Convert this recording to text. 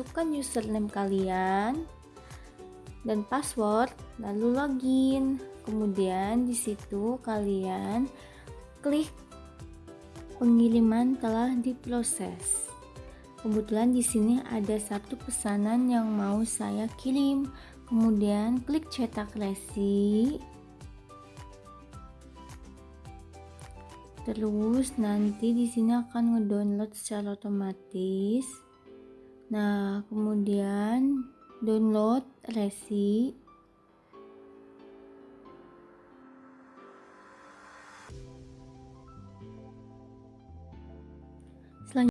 masukkan username kalian dan password, lalu login. Kemudian di situ kalian klik pengiriman telah diproses. Kebetulan di sini ada satu pesanan yang mau saya kirim. Kemudian klik cetak resi. Terus nanti di sini akan ngedownload secara otomatis. Nah, kemudian download resi